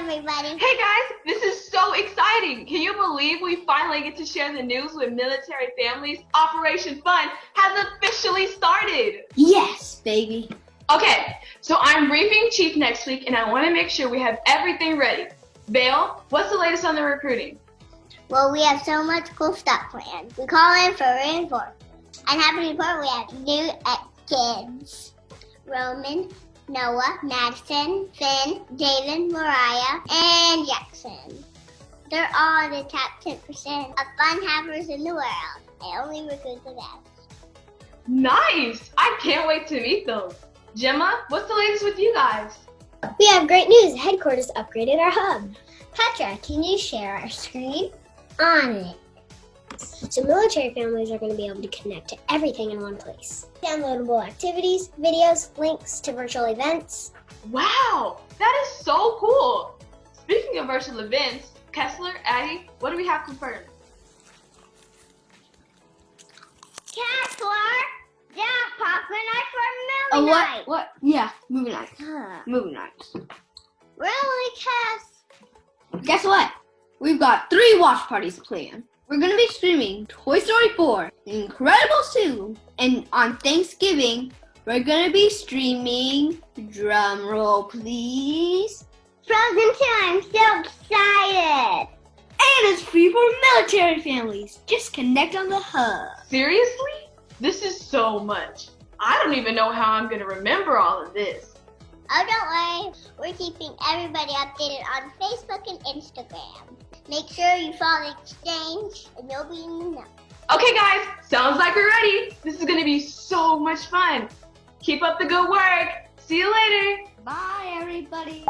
everybody. Hey guys, this is so exciting. Can you believe we finally get to share the news with military families? Operation Fun has officially started. Yes, baby. Okay, so I'm briefing Chief next week and I want to make sure we have everything ready. Vale, what's the latest on the recruiting? Well, we have so much cool stuff planned. We call in for reinforcement. And happy to report we have new kids. Roman, Noah, Madison, Finn, David, Mariah, and Jackson. They're all the top 10% of fun havers in the world. I only recruit the best. Nice! I can't wait to meet them. Gemma, what's the latest with you guys? We have great news. Headquarters upgraded our hub. Petra, can you share our screen? On it. So military families are going to be able to connect to everything in one place. Downloadable activities, videos, links to virtual events. Wow, that is so cool. Speaking of virtual events, Kessler, Addie, what do we have confirmed? Kessler, yeah, popcorn night for Oh, movie what? night. What? Yeah, movie night. Huh. Movie nights. Really, Cass? Guess what? We've got three watch parties planned. We're gonna be streaming Toy Story 4, Incredibles 2, and on Thanksgiving, we're gonna be streaming, drum roll please, Frozen 2, I'm so excited. and it's free for military families. Just connect on the hub. Seriously? This is so much. I don't even know how I'm gonna remember all of this. Oh, don't worry. We're keeping everybody updated on Facebook and Instagram. Make sure you follow the exchange and you'll be in the know. Okay guys, sounds like we're ready. This is gonna be so much fun. Keep up the good work. See you later. Bye everybody.